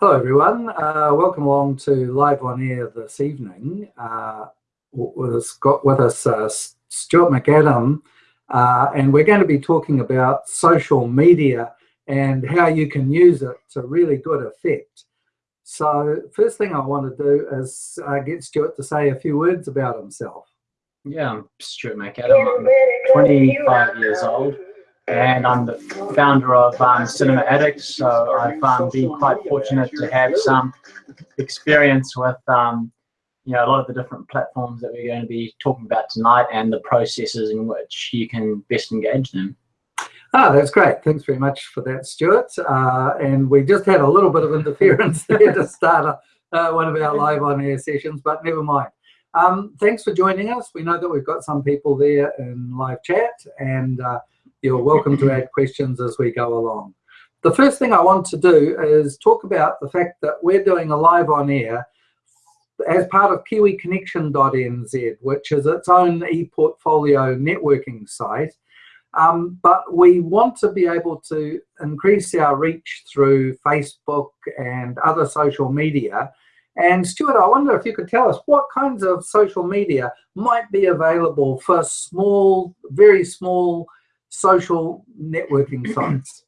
Hello everyone, uh, welcome along to Live on Air this evening. Uh, us, got with us uh, Stuart McAdam, uh, and we're going to be talking about social media and how you can use it to really good effect. So first thing I want to do is uh, get Stuart to say a few words about himself. Yeah, I'm Stuart McAdam, I'm 25 years old and I'm the founder of um, Cinema Addicts. So I've um, been quite fortunate to have some experience with um, you know a lot of the different platforms that we're going to be talking about tonight and the processes in which you can best engage them. Ah, that's great. Thanks very much for that, Stuart. Uh, and we just had a little bit of interference there to start uh, one of our live on air sessions, but never mind. Um, thanks for joining us. We know that we've got some people there in live chat and uh, you're welcome to add questions as we go along. The first thing I want to do is talk about the fact that we're doing a live on air as part of kiwiconnection.nz, which is its own e-portfolio networking site. Um, but we want to be able to increase our reach through Facebook and other social media. And Stuart, I wonder if you could tell us what kinds of social media might be available for small, very small social networking sites?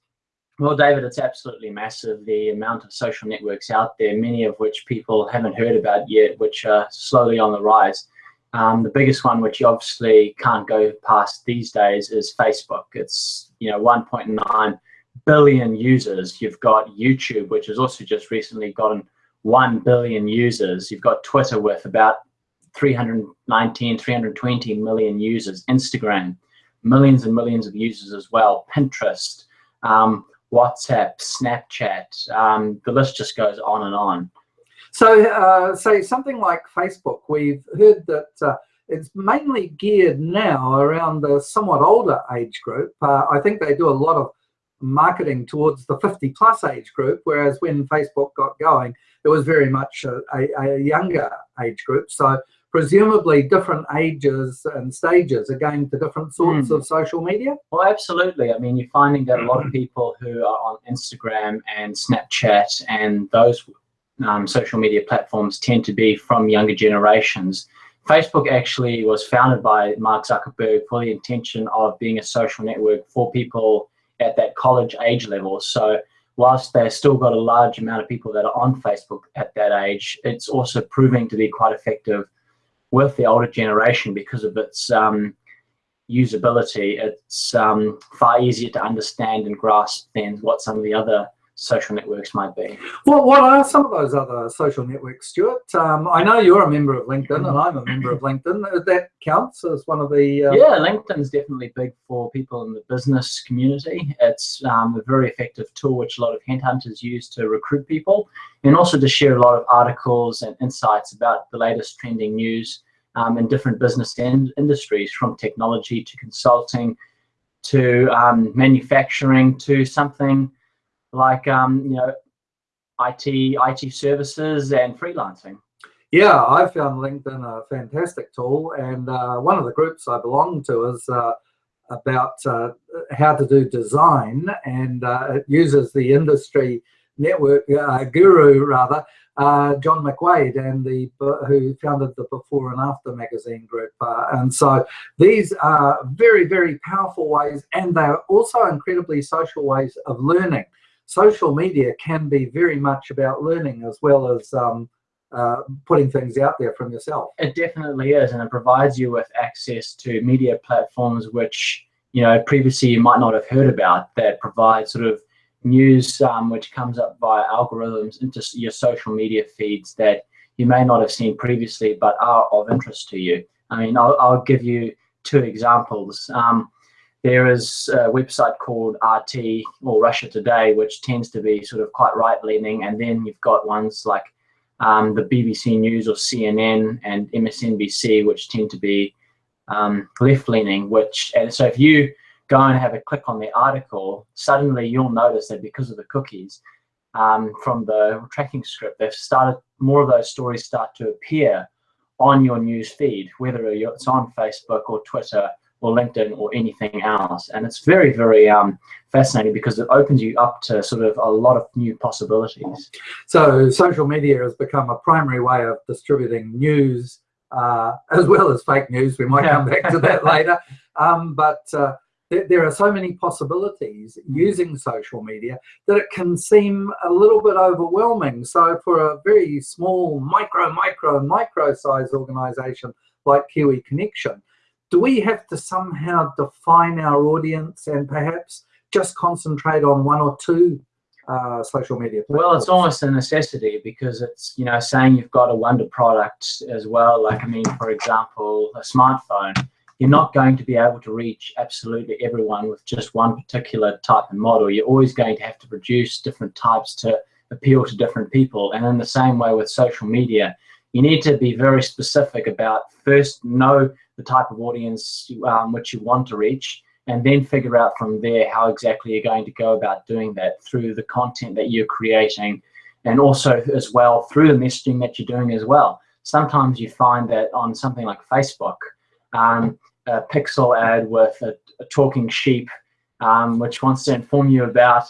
Well, David, it's absolutely massive, the amount of social networks out there, many of which people haven't heard about yet, which are slowly on the rise. Um, the biggest one, which you obviously can't go past these days, is Facebook. It's, you know, 1.9 billion users. You've got YouTube, which has also just recently gotten 1 billion users. You've got Twitter with about 319, 320 million users. Instagram, millions and millions of users as well. Pinterest, um, WhatsApp, Snapchat, um, the list just goes on and on. So, uh, say something like Facebook, we've heard that uh, it's mainly geared now around the somewhat older age group. Uh, I think they do a lot of marketing towards the 50 plus age group, whereas when Facebook got going, it was very much a, a, a younger age group. So presumably different ages and stages are going to different sorts mm. of social media? Well, absolutely. I mean, you're finding that a lot of people who are on Instagram and Snapchat and those um, social media platforms tend to be from younger generations. Facebook actually was founded by Mark Zuckerberg for the intention of being a social network for people at that college age level. So whilst they've still got a large amount of people that are on Facebook at that age, it's also proving to be quite effective with the older generation because of its um, usability. It's um, far easier to understand and grasp than what some of the other social networks might be. Well, what are some of those other social networks, Stuart? Um, I know you're a member of LinkedIn and I'm a member of LinkedIn. That counts as one of the... Um... Yeah, LinkedIn's definitely big for people in the business community. It's um, a very effective tool which a lot of headhunters use to recruit people and also to share a lot of articles and insights about the latest trending news um, in different business and industries from technology to consulting to um, manufacturing to something like um, you know IT IT services and freelancing. Yeah, I found LinkedIn a fantastic tool, and uh, one of the groups I belong to is uh, about uh, how to do design, and uh, it uses the industry network uh, guru rather uh, John McWade and the who founded the Before and After magazine group. And so these are very, very powerful ways and they're also incredibly social ways of learning. Social media can be very much about learning as well as um, uh, putting things out there from yourself. It definitely is, and it provides you with access to media platforms which you know previously you might not have heard about that provide sort of news um, which comes up via algorithms into your social media feeds that you may not have seen previously but are of interest to you. I mean, I'll, I'll give you two examples. Um, there is a website called RT or Russia Today, which tends to be sort of quite right-leaning, and then you've got ones like um, the BBC News or CNN and MSNBC, which tend to be um, left-leaning. Which and so if you go and have a click on the article, suddenly you'll notice that because of the cookies um, from the tracking script, they've started, more of those stories start to appear on your news feed, whether it's on Facebook or Twitter or LinkedIn or anything else. And it's very, very um, fascinating because it opens you up to sort of a lot of new possibilities. So social media has become a primary way of distributing news uh, as well as fake news. We might come back to that later. Um, but uh, th there are so many possibilities using social media that it can seem a little bit overwhelming. So for a very small micro, micro, micro size organization like Kiwi Connection, do we have to somehow define our audience and perhaps just concentrate on one or two uh, social media platforms? Well, it's almost a necessity because it's, you know, saying you've got a wonder product as well. Like, I mean, for example, a smartphone, you're not going to be able to reach absolutely everyone with just one particular type of model. You're always going to have to produce different types to appeal to different people. And in the same way with social media, you need to be very specific about first know the type of audience um, which you want to reach, and then figure out from there how exactly you're going to go about doing that through the content that you're creating, and also as well through the messaging that you're doing as well. Sometimes you find that on something like Facebook, um, a pixel ad with a, a talking sheep, um, which wants to inform you about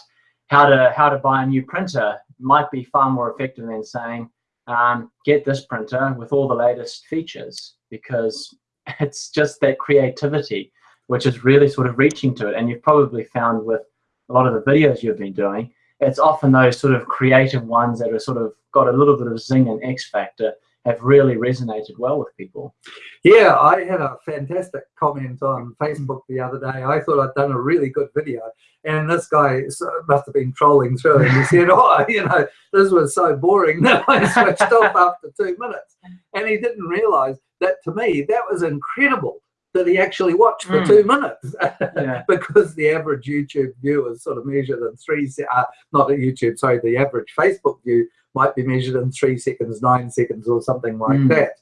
how to how to buy a new printer, might be far more effective than saying, um, get this printer with all the latest features because it's just that creativity which is really sort of reaching to it. And you've probably found with a lot of the videos you've been doing, it's often those sort of creative ones that are sort of got a little bit of zing and X factor have really resonated well with people. Yeah, I had a fantastic comment on Facebook the other day. I thought I'd done a really good video, and this guy must have been trolling through, and he said, "Oh, you know, this was so boring that I switched off after two minutes." And he didn't realise that to me that was incredible that he actually watched for mm. two minutes yeah. because the average YouTube view is sort of measured in three, uh, not a YouTube, sorry, the average Facebook view might be measured in three seconds, nine seconds or something like mm. that.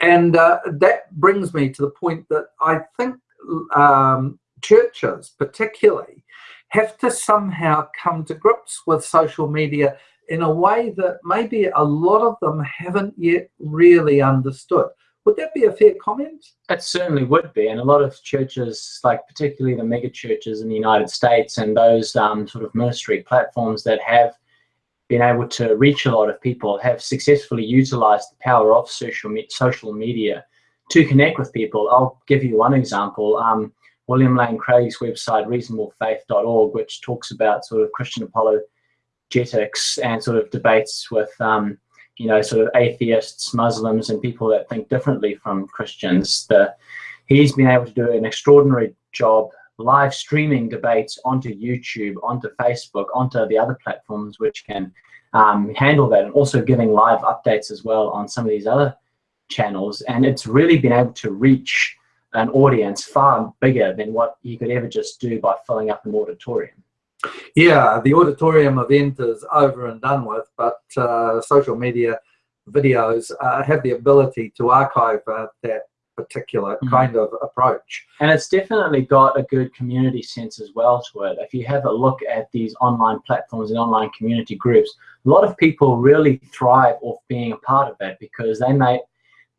And uh, that brings me to the point that I think um, churches particularly have to somehow come to grips with social media in a way that maybe a lot of them haven't yet really understood. Would that be a fair comment? It certainly would be. And a lot of churches, like particularly the mega churches in the United States and those um, sort of ministry platforms that have been able to reach a lot of people, have successfully utilized the power of social, me social media to connect with people. I'll give you one example. Um, William Lane Craig's website, reasonablefaith.org, which talks about sort of Christian apologetics and sort of debates with um, you know, sort of atheists, Muslims, and people that think differently from Christians. The, he's been able to do an extraordinary job live streaming debates onto YouTube, onto Facebook, onto the other platforms which can um, handle that, and also giving live updates as well on some of these other channels. And it's really been able to reach an audience far bigger than what you could ever just do by filling up an auditorium. Yeah, the auditorium event is over and done with, but uh, social media videos uh, have the ability to archive uh, that particular mm. kind of approach. And it's definitely got a good community sense as well to it. If you have a look at these online platforms and online community groups, a lot of people really thrive off being a part of that because they may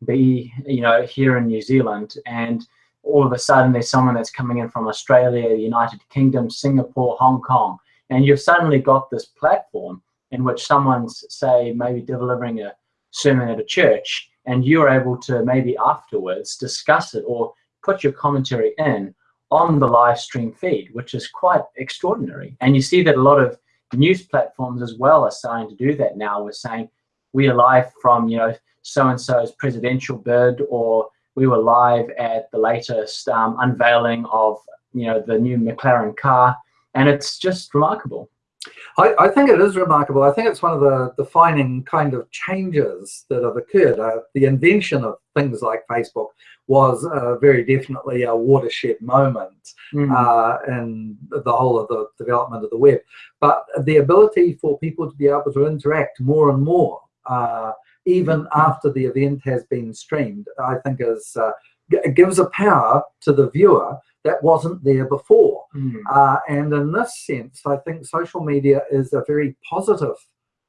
be, you know, here in New Zealand and all of a sudden there's someone that's coming in from Australia, the United Kingdom, Singapore, Hong Kong, and you've suddenly got this platform in which someone's, say, maybe delivering a sermon at a church, and you're able to maybe afterwards discuss it or put your commentary in on the live stream feed, which is quite extraordinary. And you see that a lot of news platforms as well are starting to do that now. We're saying we are live from, you know, so-and-so's presidential bid or we were live at the latest um, unveiling of you know the new McLaren car, and it's just remarkable. I, I, think it is remarkable. I think it's one of the defining kind of changes that have occurred. Uh, the invention of things like Facebook was uh, very definitely a watershed moment mm. uh, in the whole of the development of the web. But the ability for people to be able to interact more and more uh, even after the event has been streamed, I think is uh, gives a power to the viewer that wasn't there before. Mm. Uh, and in this sense, I think social media is a very positive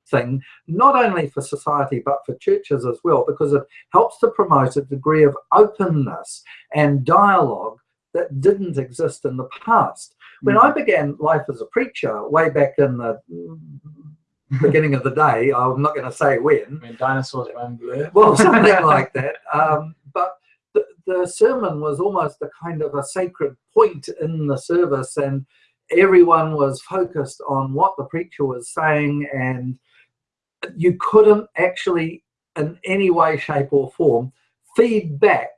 thing, not only for society, but for churches as well, because it helps to promote a degree of openness and dialogue that didn't exist in the past. When I began life as a preacher way back in the beginning of the day, I'm not going to say when. When dinosaurs run blue. Well, something like that. Um, the, sermon was almost a kind of a sacred point in the service, and everyone was focused on what the preacher was saying, and you couldn't actually, in any way, shape, or form, feed back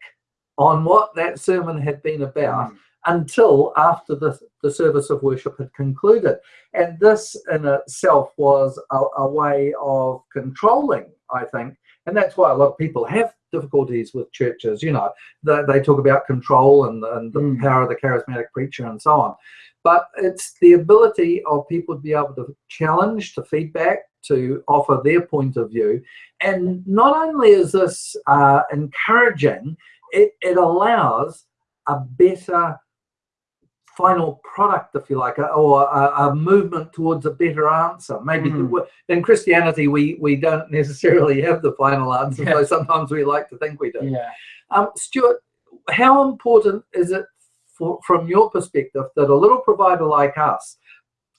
on what that sermon had been about mm. until after the, the service of worship had concluded. And this in itself was a, a way of controlling, I think, and that's why a lot of people have difficulties with churches. You know, they, they talk about control and, and the mm. power of the charismatic preacher and so on. But it's the ability of people to be able to challenge, to feedback, to offer their point of view. And not only is this uh, encouraging, it, it allows a better final product, if you like, or a, a movement towards a better answer. Maybe mm. in Christianity, we, we don't necessarily have the final answer, yeah. though sometimes we like to think we do. Yeah. Um, Stuart, how important is it for, from your perspective that a little provider like us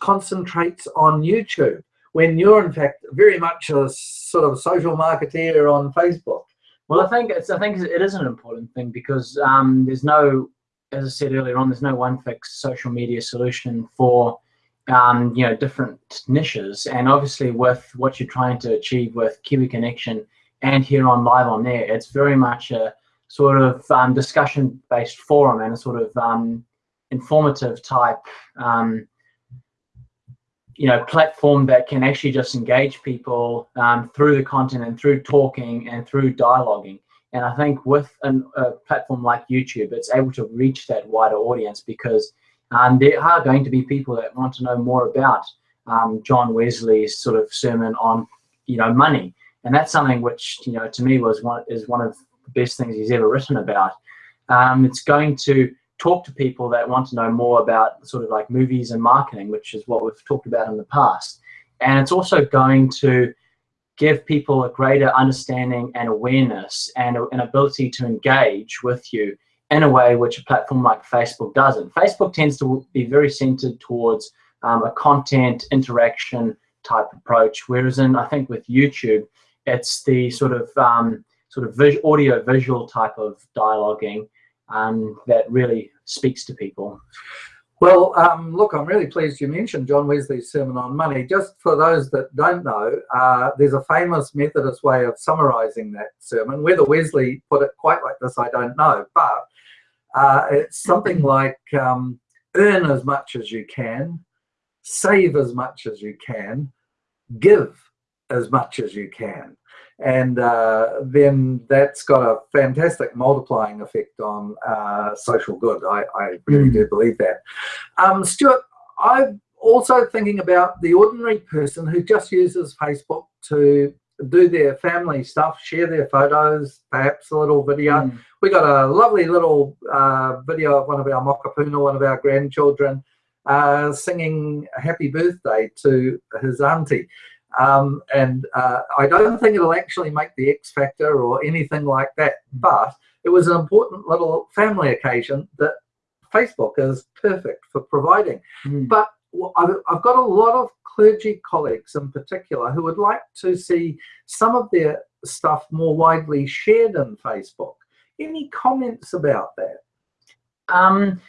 concentrates on YouTube when you're in fact very much a sort of social marketeer on Facebook? Well, I think it's I think it is an important thing because um, there's no, as I said earlier on, there's no one fixed social media solution for um, you know different niches, and obviously with what you're trying to achieve with Kiwi Connection and here on Live on Air, it's very much a sort of um, discussion-based forum and a sort of um, informative type um, you know platform that can actually just engage people um, through the content and through talking and through dialoguing and i think with an, a platform like youtube it's able to reach that wider audience because um, there are going to be people that want to know more about um, john wesley's sort of sermon on you know money and that's something which you know to me was one is one of the best things he's ever written about um, it's going to talk to people that want to know more about sort of like movies and marketing, which is what we've talked about in the past. And it's also going to give people a greater understanding and awareness and an ability to engage with you in a way which a platform like Facebook doesn't. Facebook tends to be very centered towards um, a content interaction type approach, whereas in I think with YouTube, it's the sort of um, sort of vis audio visual type of dialoguing um, that really speaks to people. Well, um, look, I'm really pleased you mentioned John Wesley's Sermon on Money. Just for those that don't know, uh, there's a famous Methodist way of summarizing that sermon. Whether Wesley put it quite like this, I don't know, but uh, it's something like um, earn as much as you can, save as much as you can, give as much as you can and uh, then that's got a fantastic multiplying effect on uh, social good. I, I really mm. do believe that. Um, Stuart, I'm also thinking about the ordinary person who just uses Facebook to do their family stuff, share their photos, perhaps a little video. Mm. We got a lovely little uh, video of one of our mokopuna, one of our grandchildren, uh, singing happy birthday to his auntie. Um, and uh, I don't think it'll actually make the X Factor or anything like that, but it was an important little family occasion that Facebook is perfect for providing. Mm. But I've, I've got a lot of clergy colleagues in particular who would like to see some of their stuff more widely shared in Facebook. Any comments about that? Um,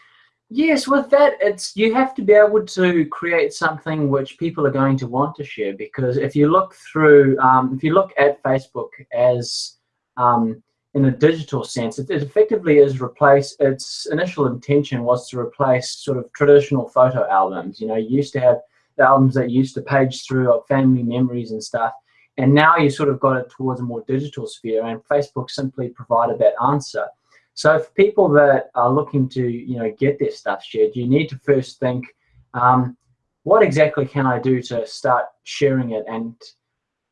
Yes, with that, it's you have to be able to create something which people are going to want to share. Because if you look through, um, if you look at Facebook as um, in a digital sense, it, it, effectively is replace. Its initial intention was to replace sort of traditional photo albums. You know, you used to have the albums that used to page through of family memories and stuff, and now you sort of got it towards a more digital sphere. And Facebook simply provided that answer. So for people that are looking to, you know, get their stuff shared, you need to first think, um, what exactly can I do to start sharing it and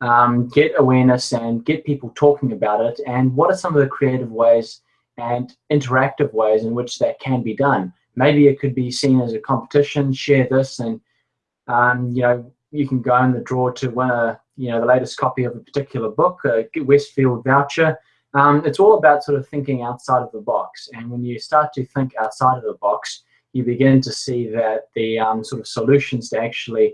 um, get awareness and get people talking about it? And what are some of the creative ways and interactive ways in which that can be done? Maybe it could be seen as a competition, share this and, um, you know, you can go in the draw to win a, you know, the latest copy of a particular book, a Westfield voucher, Um, it's all about sort of thinking outside of the box. And when you start to think outside of the box, you begin to see that the um, sort of solutions to actually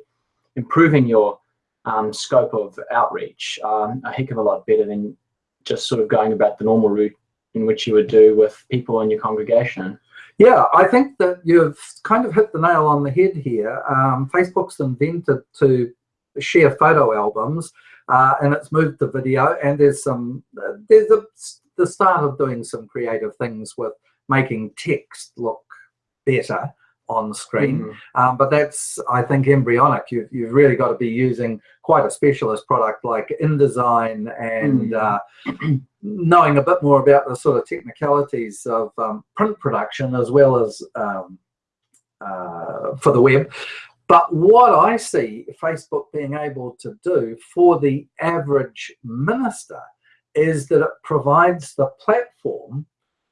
improving your um, scope of outreach are a heck of a lot better than just sort of going about the normal route in which you would do with people in your congregation. Yeah, I think that you've kind of hit the nail on the head here. Um, Facebook's invented to share photo albums, uh, and it's moved to video. And there's some uh, there's a, the start of doing some creative things with making text look better on screen. Mm. Um, but that's, I think, embryonic. You've, you've really got to be using quite a specialist product like InDesign and mm. uh, knowing a bit more about the sort of technicalities of um, print production as well as um, uh, for the web. But what I see Facebook being able to do for the average minister is that it provides the platform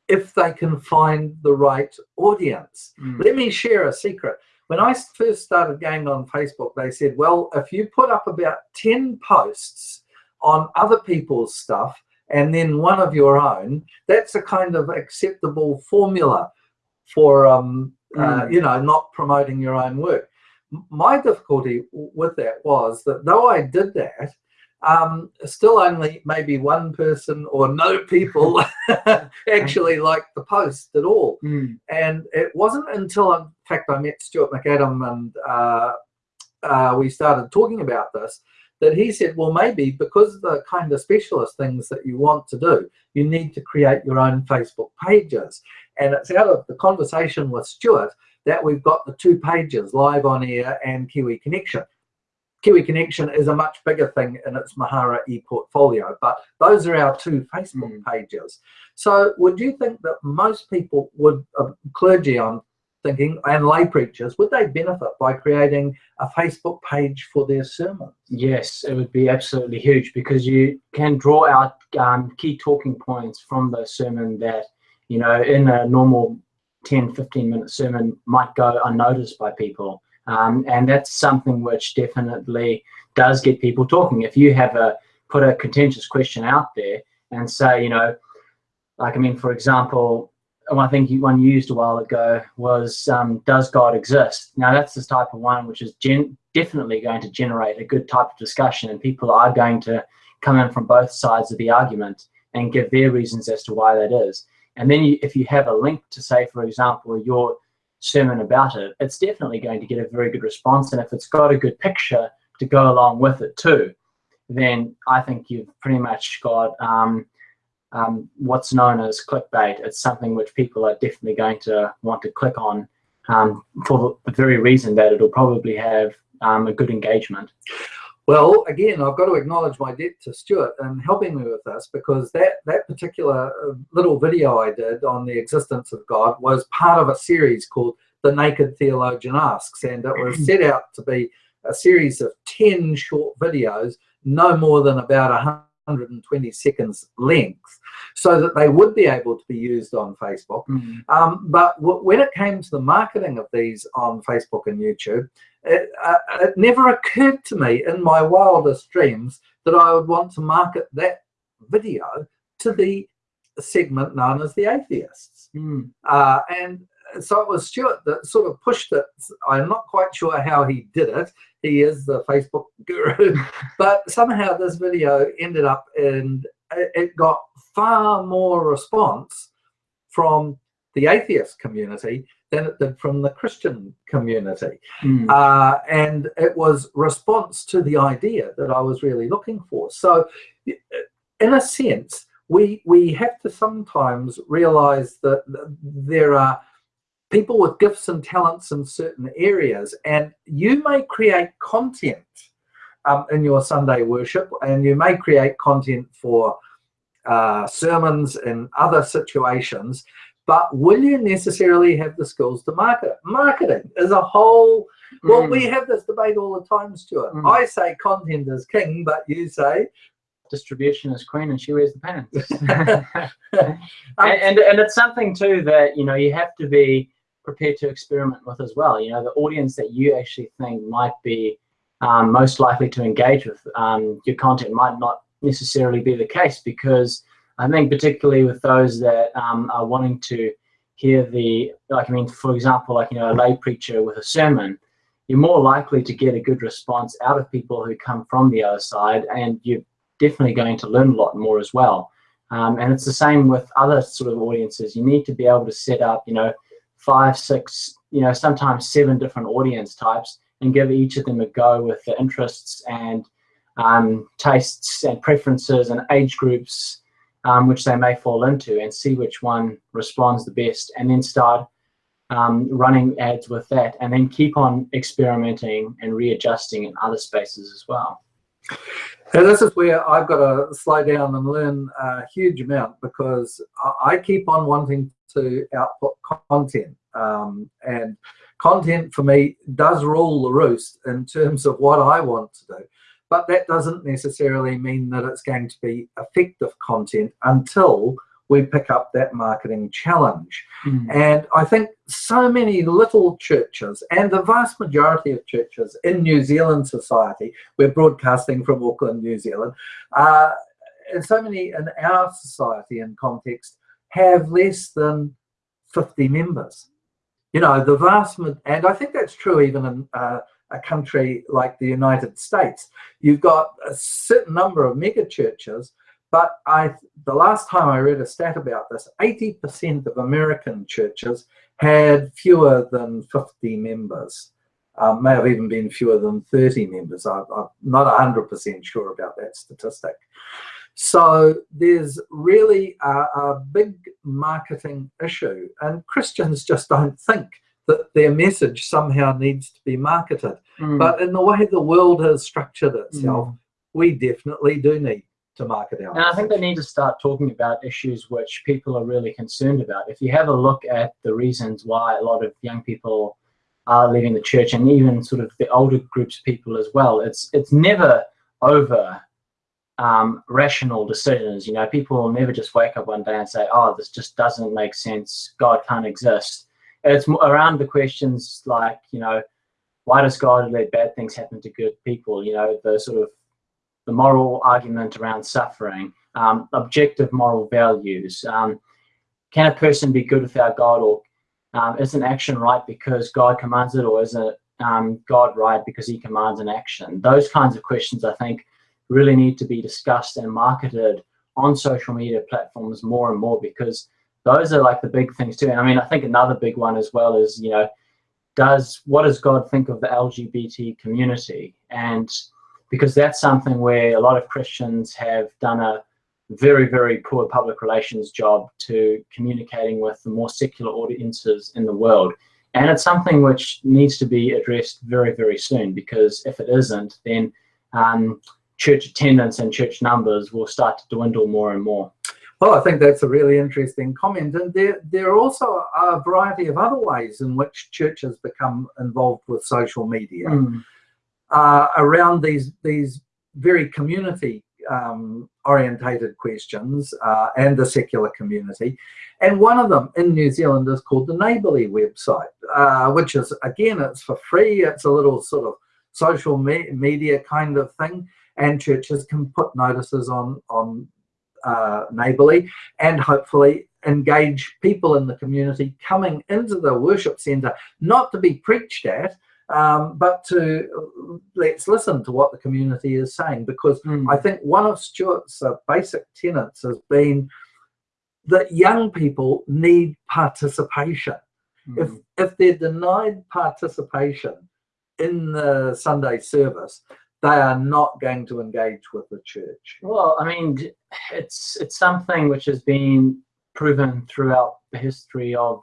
if they can find the right audience. Mm. Let me share a secret. When I first started going on Facebook, they said, well, if you put up about 10 posts on other people's stuff and then one of your own, that's a kind of acceptable formula for, um, mm. uh, hmm. you know, not promoting your own work. My difficulty with that was that though I did that, um, still only maybe one person or no people actually liked the post at all. Mm. And it wasn't until, in fact, I met Stuart McAdam and uh, uh, we started talking about this, that he said, well, maybe because of the kind of specialist things that you want to do, you need to create your own Facebook pages. And it's out of the conversation with Stuart that we've got the two pages, Live on Air and Kiwi Connection. Kiwi Connection is a much bigger thing in its Mahara e-portfolio, but those are our two Facebook mm. pages. So would you think that most people would, uh, clergy I'm thinking, and lay preachers, would they benefit by creating a Facebook page for their sermons? Yes, it would be absolutely huge because you can draw out um, key talking points from the sermon that, you know, in a normal 10, 15 minute sermon might go unnoticed by people. Um, and that's something which definitely does get people talking. If you have a put a contentious question out there and say, you know, like I mean, for example, one thing one used a while ago was, um, does God exist? Now that's the type of one which is definitely going to generate a good type of discussion, and people are going to come in from both sides of the argument and give their reasons as to why that is. And then you, if you have a link to say, for example, your sermon about it, it's definitely going to get a very good response. And if it's got a good picture to go along with it too, then I think you've pretty much got um, um, what's known as clickbait. It's something which people are definitely going to want to click on um, for the very reason that it'll probably have um, a good engagement. Well, again, I've got to acknowledge my debt to Stuart and helping me with this because that, that particular uh, little video I did on the existence of God was part of a series called The Naked Theologian Asks. And it was set out to be a series of 10 short videos, no more than about 120 seconds length, so that they would be able to be used on Facebook. Mm -hmm. um, but when it came to the marketing of these on Facebook and YouTube, it, uh, it never occurred to me in my wildest dreams that I would want to market that video to the segment known as the atheists. Mm. Uh, and so it was Stuart that sort of pushed it. I'm not quite sure how he did it. He is the Facebook guru, but somehow this video ended up and it got far more response from the atheist community than it did from the Christian community. Mm. Uh, and it was response to the idea that I was really looking for. So in a sense, we, we have to sometimes realize that there are people with gifts and talents in certain areas, and you may create content um, in your Sunday worship, and you may create content for uh, sermons in other situations, but will you necessarily have the skills to market it? Marketing is a whole, well, mm. we have this debate all the time, Stuart. Mm. I say content is king, but you say distribution is queen and she wears the pants. and, and, and it's something too that, you know, you have to be prepared to experiment with as well. You know, the audience that you actually think might be um, most likely to engage with um, your content might not necessarily be the case because I think particularly with those that um, are wanting to hear the, like, I mean, for example, like, you know, a lay preacher with a sermon, you're more likely to get a good response out of people who come from the other side, and you're definitely going to learn a lot more as well. Um, and it's the same with other sort of audiences. You need to be able to set up, you know, five, six, you know, sometimes seven different audience types and give each of them a go with the interests and um, tastes and preferences and age groups um, which they may fall into and see which one responds the best and then start um, running ads with that and then keep on experimenting and readjusting in other spaces as well. And this is where I've got to slow down and learn a huge amount because I keep on wanting to output content. Um, and content for me does rule the roost in terms of what I want to do but that doesn't necessarily mean that it's going to be effective content until we pick up that marketing challenge. Mm. And I think so many little churches and the vast majority of churches in New Zealand society, we're broadcasting from Auckland, New Zealand, uh, and so many in our society and context have less than 50 members. You know, the vast, and I think that's true even in uh, a country like the United States. You've got a certain number of mega churches, but I, the last time I read a stat about this, 80% of American churches had fewer than 50 members. Um, may have even been fewer than 30 members. I, I'm not 100% sure about that statistic. So there's really a, a, big marketing issue and Christians just don't think that their message somehow needs to be marketed. Mm. But in the way the world has structured itself, mm. we definitely do need to market our. And I think they need to start talking about issues which people are really concerned about. If you have a look at the reasons why a lot of young people are leaving the church, and even sort of the older groups of people as well, it's it's never over um, rational decisions. You know, people will never just wake up one day and say, "Oh, this just doesn't make sense. God can't exist." It's around the questions like, you know, why does God let bad things happen to good people? You know, the sort of the moral argument around suffering, um, objective moral values. Um, can a person be good without God, or um, is an action right because God commands it, or is it um, God right because He commands an action? Those kinds of questions, I think, really need to be discussed and marketed on social media platforms more and more because those are like the big things too. And I mean, I think another big one as well is, you know, does what does God think of the LGBT community? And because that's something where a lot of Christians have done a very, very poor public relations job to communicating with the more secular audiences in the world. And it's something which needs to be addressed very, very soon because if it isn't, then um, church attendance and church numbers will start to dwindle more and more. Well, I think that's a really interesting comment. And there, there are also a variety of other ways in which churches become involved with social media mm. uh, around these, these very community um, orientated questions uh, and the secular community. And one of them in New Zealand is called the Neighbourly website, uh, which is, again, it's for free. It's a little sort of social me media kind of thing. And churches can put notices on, on uh, neighbourly and hopefully engage people in the community coming into the worship centre, not to be preached at, um, but to let's listen to what the community is saying because mm. I think one of Stuart's uh, basic tenets has been that young people need participation. Mm. If, if they're denied participation in the Sunday service, they are not going to engage with the church. Well, I mean, it's it's something which has been proven throughout the history of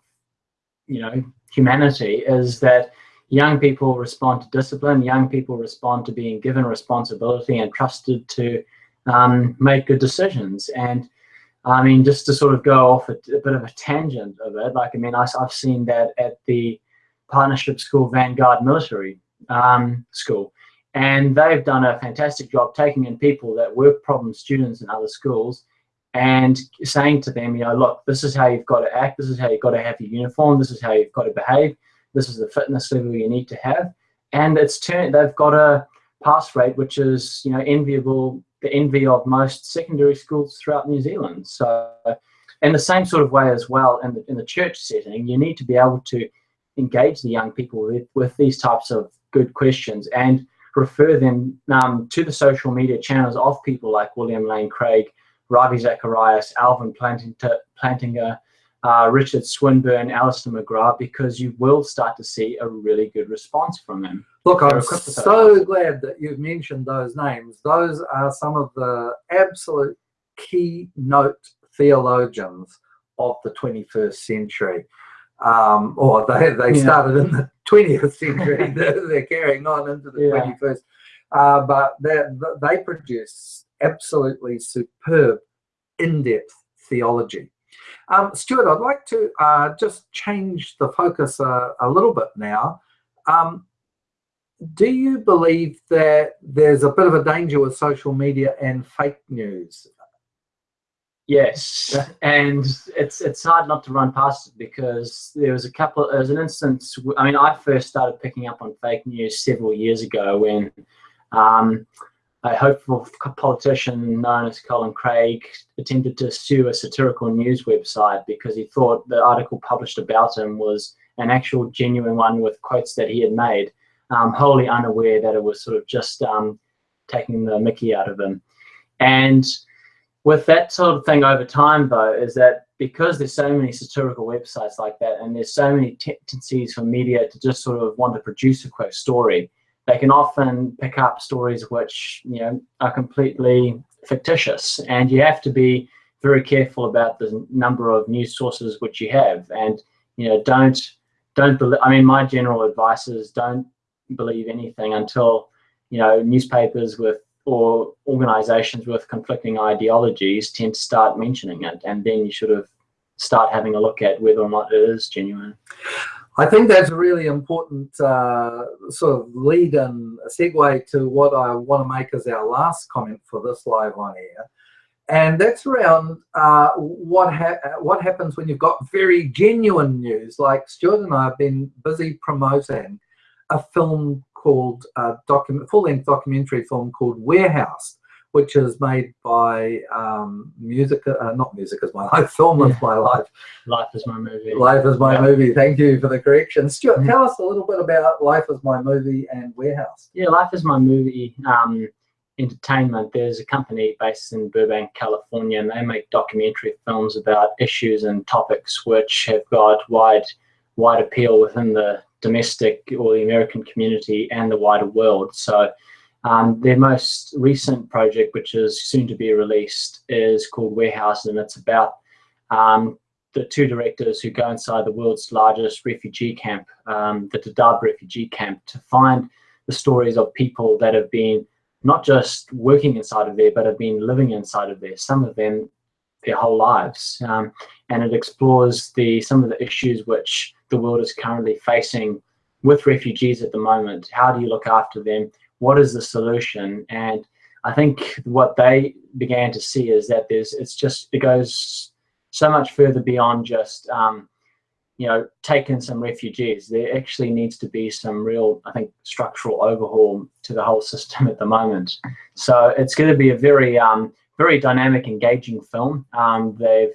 you know humanity is that young people respond to discipline, young people respond to being given responsibility and trusted to um, make good decisions. And I mean, just to sort of go off a, a bit of a tangent of it, like I mean, I, have seen that at the Partnership School Vanguard Military um, School and they've done a fantastic job taking in people that were problem students in other schools and saying to them, you know, look, this is how you've got to act, this is how you've got to have your uniform, this is how you've got to behave, this is the fitness level you need to have. And it's turned, they've got a pass rate which is, you know, enviable the envy of most secondary schools throughout New Zealand. So, in the same sort of way as well, in the, in the church setting, you need to be able to engage the young people with, with these types of good questions and refer them um, to the social media channels of people like William Lane Craig, Ravi Zacharias, Alvin Plantinga, uh, Richard Swinburne, Alister McGrath, because you will start to see a really good response from them. Look, I'm so glad that you've mentioned those names. Those are some of the absolute keynote theologians of the 21st century. Um, or they, they yeah. started in the 20th century, they're, they're, carrying on into the yeah. 21st. Uh, but they produce absolutely superb, in-depth theology. Um, Stuart, I'd like to uh, just change the focus uh, a little bit now. Um, do you believe that there's a bit of a danger with social media and fake news? Yes, and it's it's hard not to run past it because there was a couple. There was an instance. I mean, I first started picking up on fake news several years ago when um, a hopeful politician known as Colin Craig attempted to sue a satirical news website because he thought the article published about him was an actual genuine one with quotes that he had made, um, wholly unaware that it was sort of just um, taking the mickey out of him. And with that sort of thing over time, though, is that because there's so many satirical websites like that, and there's so many tendencies for media to just sort of want to produce a quick story, they can often pick up stories which you know are completely fictitious, and you have to be very careful about the number of news sources which you have, and you know don't don't believe. I mean, my general advice is don't believe anything until you know newspapers with or organizations with conflicting ideologies tend to start mentioning it and then you should have start having a look at whether or not it is genuine. I think that's a really important uh, sort of lead and segue to what I want to make as our last comment for this live on air. And that's around uh, what ha what happens when you've got very genuine news. Like Stuart and I have been busy promoting a film called a document, full-length documentary film called Warehouse, which is made by um, music, uh, not music is my life, film is my life. Life is my movie. Life is my yeah. movie. Thank you for the correction. Stuart, tell us a little bit about Life is my movie and Warehouse. Yeah, Life is my movie. Um, entertainment. There's a company based in Burbank, California, and they make documentary films about issues and topics which have got wide, wide appeal within the domestic or the American community and the wider world. So um, their most recent project, which is soon to be released, is called Warehouse, and it's about um, the two directors who go inside the world's largest refugee camp, um, the Dadaab refugee camp, to find the stories of people that have been not just working inside of there, but have been living inside of there, some of them their whole lives. Um, and it explores the some of the issues which the world is currently facing with refugees at the moment. How do you look after them? What is the solution? And I think what they began to see is that there's it's just it goes so much further beyond just um, you know taking some refugees. There actually needs to be some real I think structural overhaul to the whole system at the moment. So it's going to be a very um, very dynamic, engaging film. Um, they've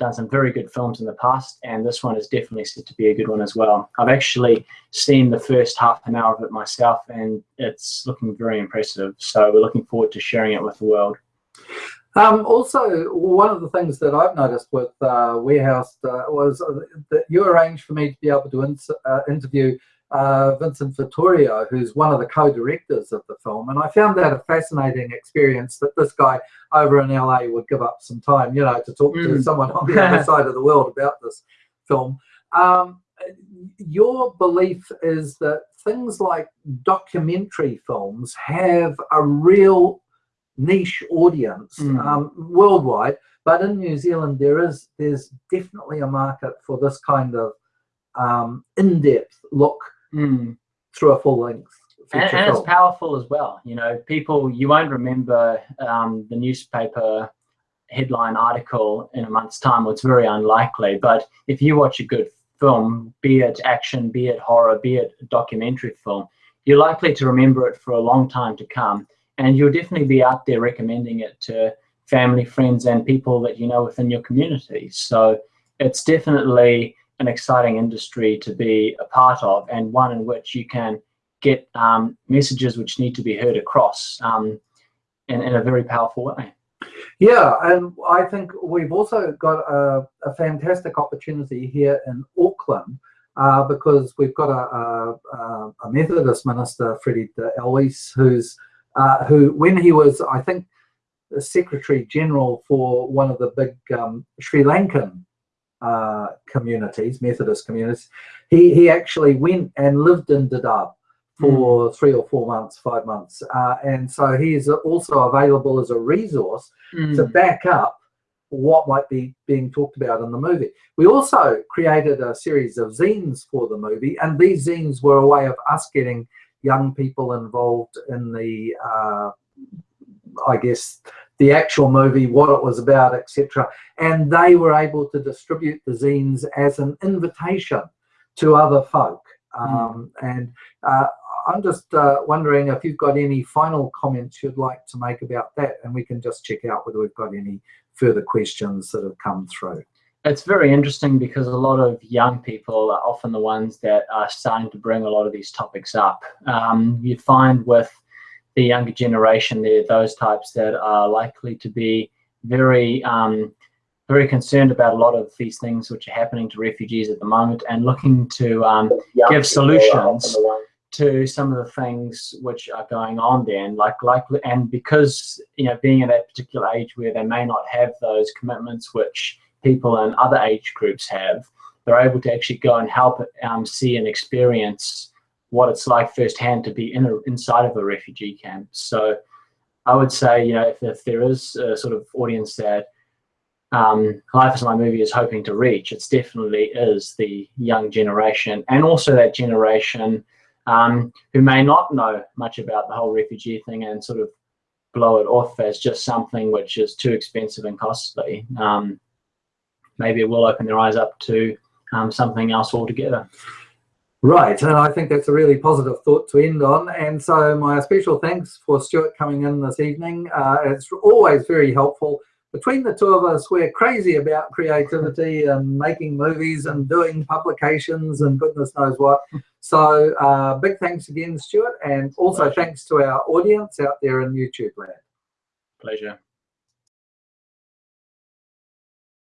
done some very good films in the past, and this one is definitely set to be a good one as well. I've actually seen the first half an hour of it myself, and it's looking very impressive. So we're looking forward to sharing it with the world. Um, also, one of the things that I've noticed with uh, Warehouse uh, was that you arranged for me to be able to in uh, interview uh, Vincent Vittorio, who's one of the co-directors of the film. And I found that a fascinating experience that this guy over in LA would give up some time, you know, to talk mm. to someone on the other side of the world about this film. Um, your belief is that things like documentary films have a real niche audience mm. um, worldwide, but in New Zealand there is there's definitely a market for this kind of um, in-depth look mm. through a full length. And, and it's powerful as well. You know, people, you won't remember um, the newspaper headline article in a month's time, it's very unlikely. But if you watch a good film, be it action, be it horror, be it documentary film, you're likely to remember it for a long time to come. and you'll definitely be out there recommending it to family, friends, and people that you know within your community. So it's definitely an exciting industry to be a part of, and one in which you can get um, messages which need to be heard across um, in, in a very powerful way. Yeah, and I think we've also got a, a fantastic opportunity here in Auckland uh, because we've got a, a, a Methodist minister, Freddie Elwes, who's uh, who, when he was, I think, the Secretary General for one of the big um, Sri Lankan uh, communities, Methodist communities, he, he actually went and lived in Dadaab for mm. three or four months, five months. Uh, and so he is also available as a resource mm. to back up what might be being talked about in the movie. We also created a series of zines for the movie, and these zines were a way of us getting young people involved in the, uh, I guess, the actual movie, what it was about, etc. And they were able to distribute the zines as an invitation to other folk. Hmm. Um, mm. And uh, I'm just uh, wondering if you've got any final comments you'd like to make about that, and we can just check out whether we've got any further questions that have come through. It's very interesting because a lot of young people are often the ones that are starting to bring a lot of these topics up. Um, you find with the younger generation, they're those types that are likely to be very um, very concerned about a lot of these things which are happening to refugees at the moment and looking to um, give solutions to some of the things which are going on there. And like like and because you know being at that particular age where they may not have those commitments which people in other age groups have they're able to actually go and help um, see and experience what it's like firsthand to be in a, inside of a refugee camp so i would say you know if, if there is a sort of audience that um, Life is My Movie is hoping to reach, it definitely is the young generation and also that generation um, who may not know much about the whole refugee thing and sort of blow it off as just something which is too expensive and costly. Um, maybe it will open their eyes up to um, something else altogether. Right, and I think that's a really positive thought to end on. And so my special thanks for Stuart coming in this evening. Uh, it's always very helpful between the two of us, we're crazy about creativity and making movies and doing publications and goodness knows what. So uh, big thanks again, Stuart, and also Pleasure. thanks to our audience out there in YouTube land. Pleasure.